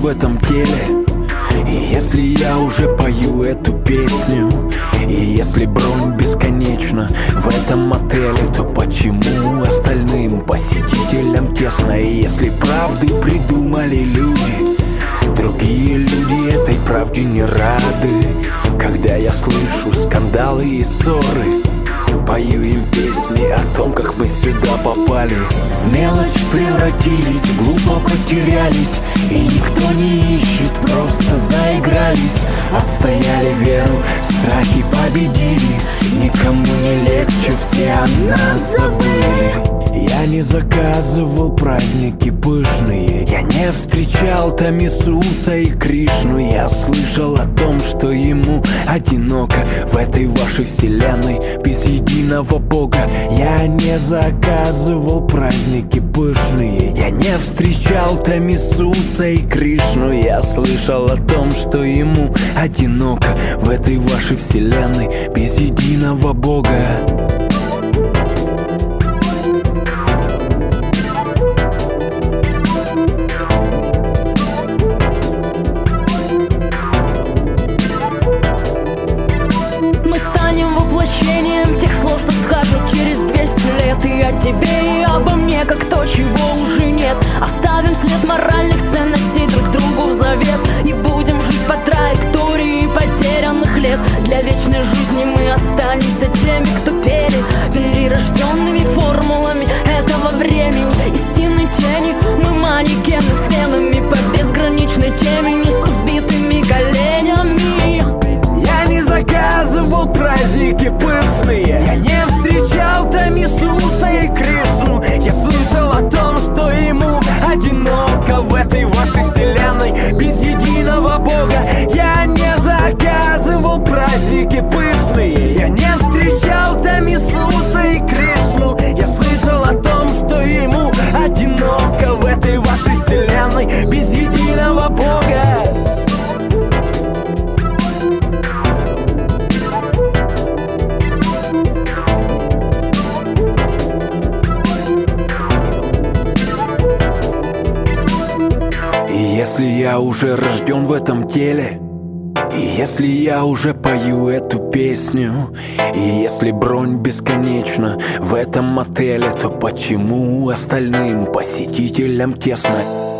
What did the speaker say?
теле. И если я уже пою эту песню И если бронь бесконечна в этом отеле То почему остальным посетителям тесно? И если правды придумали люди Другие люди этой правде не рады. Когда я слышу скандалы и ссоры Пою им песни о том, как мы сюда попали. Мелочь превратились, глупо потерялись И никто не ищет, просто заигрались. Отстояли веру, страхи победили Никому не легче, все о нас забыли не заказывал праздники пышные. Я не встречал там Иисуса и Кришну. Я слышал о том, что ему одиноко. В этой вашей вселенной без единого Бога. Я не заказывал праздники пышные. Я не встречал там Иисуса и Кришну. Я слышал о том, что ему одиноко. В этой вашей вселенной без единого Бога тебе и обо мне, как то, чего уже нет. Оставим след моральных ценностей друг другу в завет И будем жить по траектории потерянных лет. Для вечной жизни мы останемся теми, кто Бога Я не заказывал праздники Если я уже рожден в этом теле и если я уже пою эту песню И если бронь бесконечна в этом отеле То почему остальным посетителям тесно?